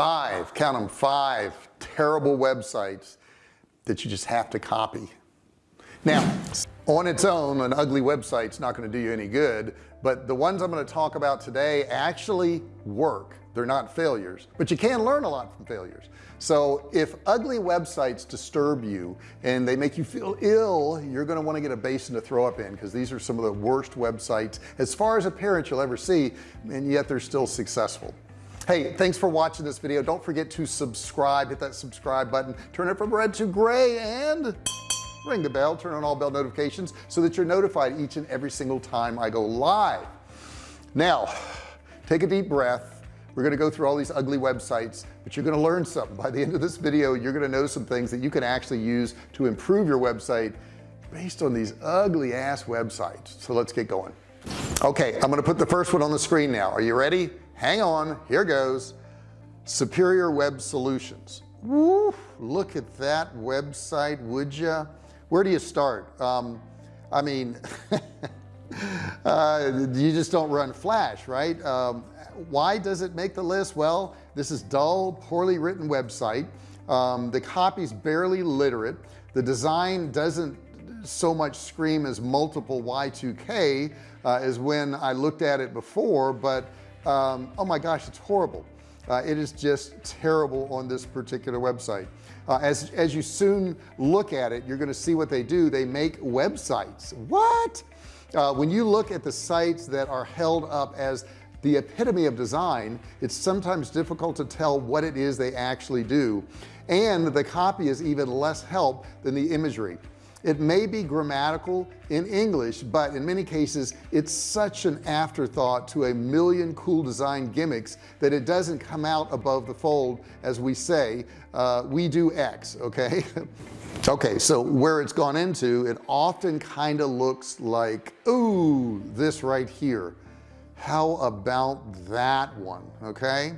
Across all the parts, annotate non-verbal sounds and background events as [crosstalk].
five count them five terrible websites that you just have to copy. Now on its own an ugly website's not going to do you any good but the ones I'm going to talk about today actually work. They're not failures but you can learn a lot from failures. So if ugly websites disturb you and they make you feel ill you're going to want to get a basin to throw up in because these are some of the worst websites as far as appearance you'll ever see and yet they're still successful hey thanks for watching this video. Don't forget to subscribe hit that subscribe button turn it from red to gray and ring the bell turn on all bell notifications so that you're notified each and every single time I go live. Now take a deep breath. We're going to go through all these ugly websites but you're going to learn something. By the end of this video you're going to know some things that you can actually use to improve your website based on these ugly ass websites. So let's get going. Okay I'm going to put the first one on the screen now. Are you ready hang on here goes. Superior web solutions. Woo, look at that website would you where do you start? Um, I mean [laughs] uh, you just don't run flash right? Um, why does it make the list? Well this is dull poorly written website. Um, the copy's barely literate. The design doesn't so much scream as multiple y2k uh, as when I looked at it before but um, oh my gosh it's horrible. Uh, it is just terrible on this particular website. Uh, as as you soon look at it you're going to see what they do. They make websites. What? Uh, when you look at the sites that are held up as the epitome of design it's sometimes difficult to tell what it is they actually do. And the copy is even less help than the imagery it may be grammatical in English but in many cases it's such an afterthought to a million cool design gimmicks that it doesn't come out above the fold as we say uh, we do X okay? [laughs] Okay so where it's gone into it often kind of looks like ooh this right here. How about that one? Okay?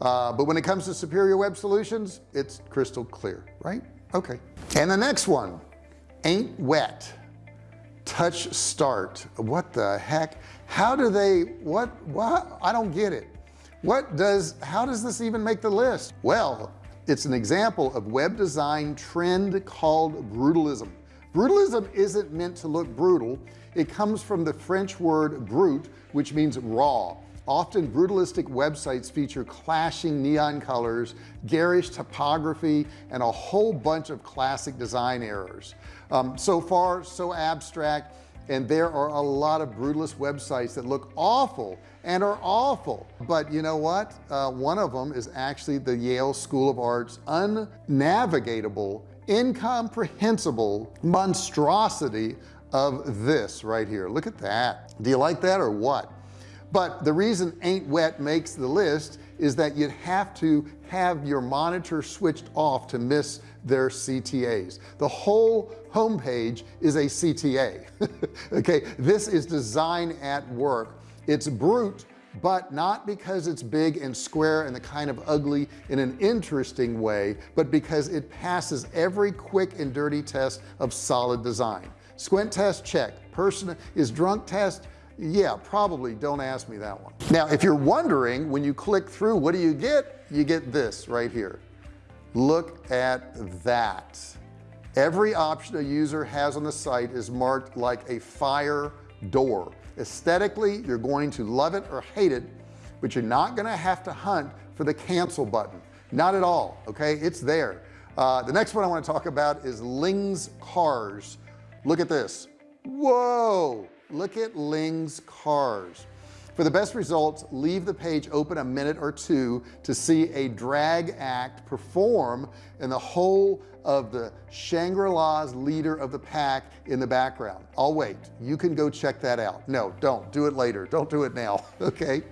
Uh, but when it comes to superior web solutions it's crystal clear right? Okay. And the next one ain't wet. Touch start. What the heck? How do they what what I don't get it. What does how does this even make the list? Well it's an example of web design trend called brutalism. Brutalism isn't meant to look brutal. It comes from the French word brute which means raw often brutalistic websites feature clashing neon colors garish typography and a whole bunch of classic design errors. Um, so far so abstract and there are a lot of brutalist websites that look awful and are awful. But you know what? Uh, one of them is actually the Yale School of Arts unnavigatable incomprehensible monstrosity of this right here. Look at that. Do you like that or what but the reason ain't wet makes the list is that you'd have to have your monitor switched off to miss their CTAs the whole homepage is a CTA [laughs] okay this is design at work. It's brute but not because it's big and square and the kind of ugly in an interesting way but because it passes every quick and dirty test of solid design. Squint test check. Person is drunk test yeah probably. Don't ask me that one. Now if you're wondering when you click through what do you get? You get this right here. Look at that. Every option a user has on the site is marked like a fire door. Aesthetically you're going to love it or hate it but you're not going to have to hunt for the cancel button. Not at all okay? It's there. Uh, the next one I want to talk about is Ling's cars. Look at this. Whoa look at Ling's cars. For the best results leave the page open a minute or two to see a drag act perform and the whole of the Shangri-Las leader of the pack in the background. I'll wait. You can go check that out. No don't. Do it later. Don't do it now. [laughs] Okay?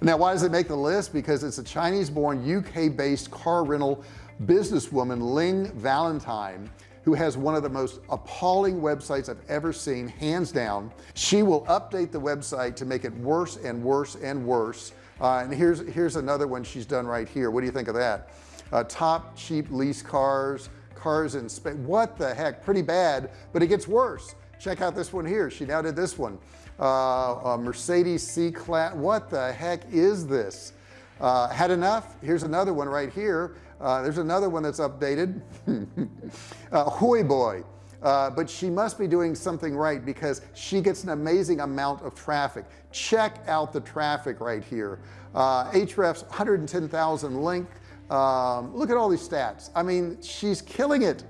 Now why does it make the list? Because it's a Chinese born UK based car rental businesswoman Ling Valentine who has one of the most appalling websites I've ever seen hands down. She will update the website to make it worse and worse and worse. Uh, and here's here's another one she's done right here. What do you think of that? Uh, top cheap lease cars cars in Spain what the heck? Pretty bad but it gets worse. Check out this one here. She now did this one. Uh, Mercedes C-Class what the heck is this uh, had enough. Here's another one right here. Uh, there's another one that's updated. [laughs] Uh, Hoi boy. Uh, but she must be doing something right because she gets an amazing amount of traffic. Check out the traffic right here. Uh, Ahrefs 110,000 link. Um, look at all these stats. I mean she's killing it.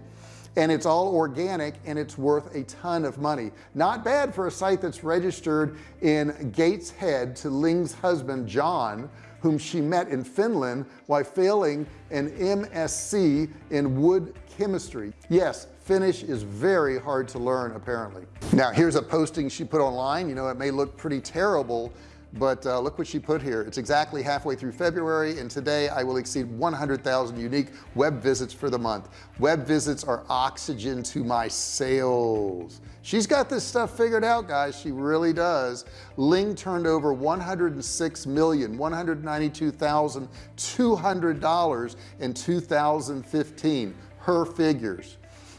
And it's all organic and it's worth a ton of money. Not bad for a site that's registered in Gateshead to Ling's husband John whom she met in Finland while failing an MSc in wood chemistry. Yes Finnish is very hard to learn apparently. Now here's a posting she put online. You know it may look pretty terrible but uh, look what she put here. It's exactly halfway through February and today I will exceed 100,000 unique web visits for the month. Web visits are oxygen to my sales. She's got this stuff figured out guys. She really does. Ling turned over 106 million 192,200 dollars in 2015 her figures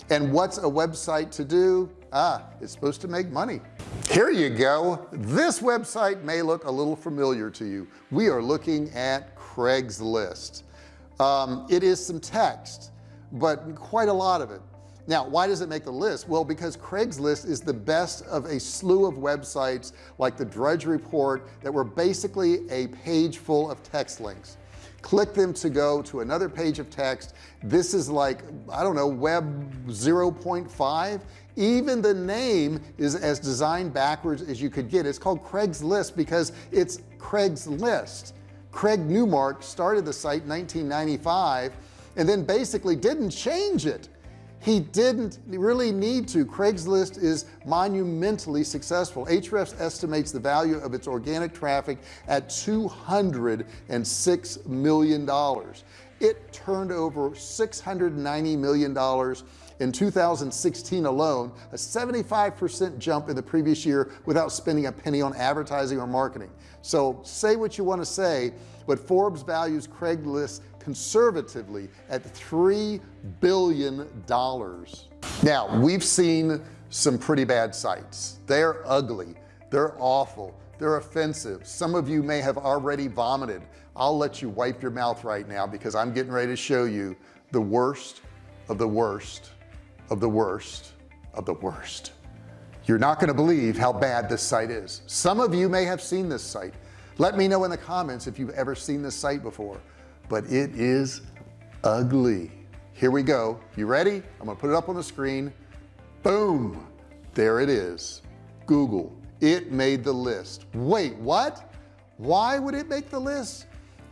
and what's a website to do? Ah it's supposed to make money. Here you go. This website may look a little familiar to you. We are looking at Craigslist. Um, it is some text but quite a lot of it. Now why does it make the list? Well because Craigslist is the best of a slew of websites like the Drudge Report that were basically a page full of text links click them to go to another page of text. This is like I don't know web 0.5 even the name is as designed backwards as you could get. It's called Craigslist because it's Craigslist. Craig Newmark started the site in 1995 and then basically didn't change it he didn't really need to. Craigslist is monumentally successful. Ahrefs estimates the value of its organic traffic at 206 million dollars. It turned over 690 million dollars in 2016 alone a 75% jump in the previous year without spending a penny on advertising or marketing. So say what you want to say but Forbes values Craigslist conservatively at three billion dollars. Now we've seen some pretty bad sites. They're ugly. They're awful. They're offensive. Some of you may have already vomited. I'll let you wipe your mouth right now because I'm getting ready to show you the worst of the worst of the worst of the worst. You're not going to believe how bad this site is. Some of you may have seen this site. Let me know in the comments if you've ever seen this site before but it is ugly. Here we go. You ready? I'm gonna put it up on the screen. Boom. There it is. Google. It made the list. Wait what? Why would it make the list?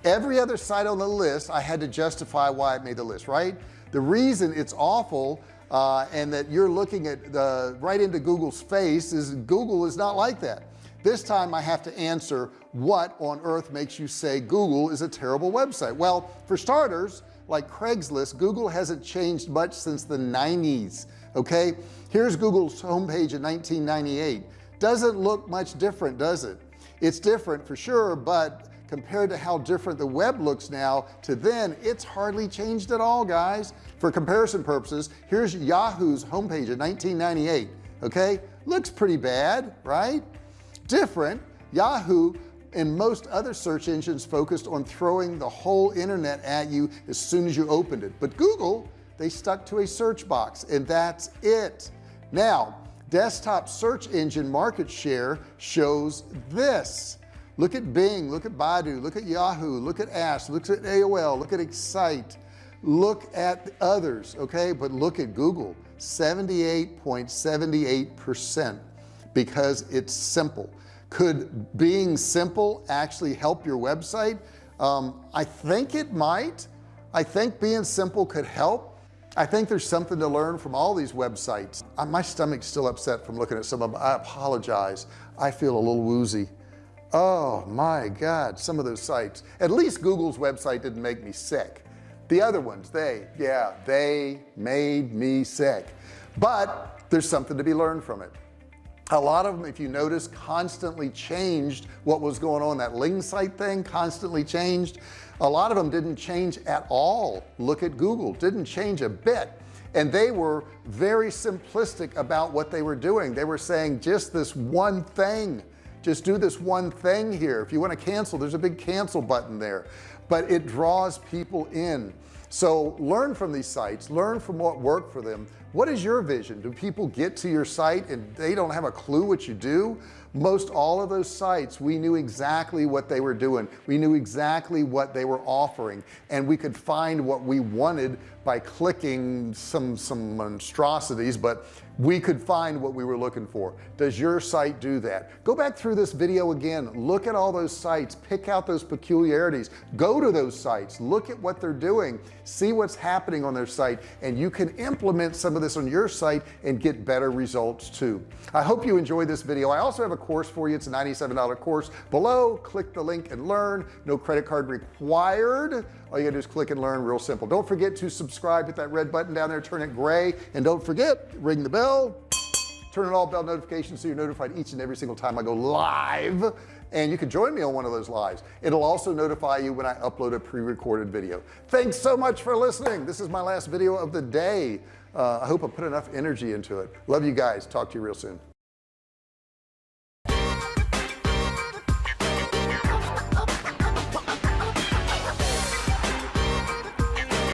Every other site on the list I had to justify why it made the list right? The reason it's awful uh, and that you're looking at the right into Google's face is Google is not like that this time I have to answer what on earth makes you say Google is a terrible website. Well for starters like Craigslist Google hasn't changed much since the 90s okay? Here's Google's homepage in 1998 doesn't look much different does it? It's different for sure but compared to how different the web looks now to then it's hardly changed at all guys. For comparison purposes here's Yahoo's homepage in 1998 okay? Looks pretty bad right different. Yahoo and most other search engines focused on throwing the whole internet at you as soon as you opened it. But Google they stuck to a search box and that's it. Now desktop search engine market share shows this. Look at Bing look at Baidu look at Yahoo look at Ask look at AOL look at Excite. Look at others okay? But look at Google 78.78 percent because it's simple. Could being simple actually help your website? Um, I think it might. I think being simple could help. I think there's something to learn from all these websites. Uh, my stomach's still upset from looking at some of them I apologize. I feel a little woozy. Oh my god some of those sites. At least Google's website didn't make me sick. The other ones they yeah they made me sick. But there's something to be learned from it a lot of them if you notice constantly changed what was going on. That Ling site thing constantly changed. A lot of them didn't change at all. Look at Google. Didn't change a bit. And they were very simplistic about what they were doing. They were saying just this one thing. Just do this one thing here. If you want to cancel there's a big cancel button there. But it draws people in. So learn from these sites. Learn from what worked for them what is your vision? Do people get to your site and they don't have a clue what you do? Most all of those sites we knew exactly what they were doing. We knew exactly what they were offering. And we could find what we wanted by clicking some some monstrosities but we could find what we were looking for. Does your site do that? Go back through this video again. Look at all those sites. Pick out those peculiarities. Go to those sites. Look at what they're doing. See what's happening on their site. And you can implement some of this on your site and get better results too. I hope you enjoyed this video. I also have a course for you. It's a $97 course. Below click the link and learn. No credit card required. All you gotta do is click and learn. Real simple. Don't forget to subscribe. Hit that red button down there. Turn it gray. And don't forget ring the bell. Turn on all bell notifications so you're notified each and every single time I go live. And you can join me on one of those lives. It'll also notify you when I upload a pre-recorded video. Thanks so much for listening. This is my last video of the day uh, I hope I put enough energy into it. Love you guys. Talk to you real soon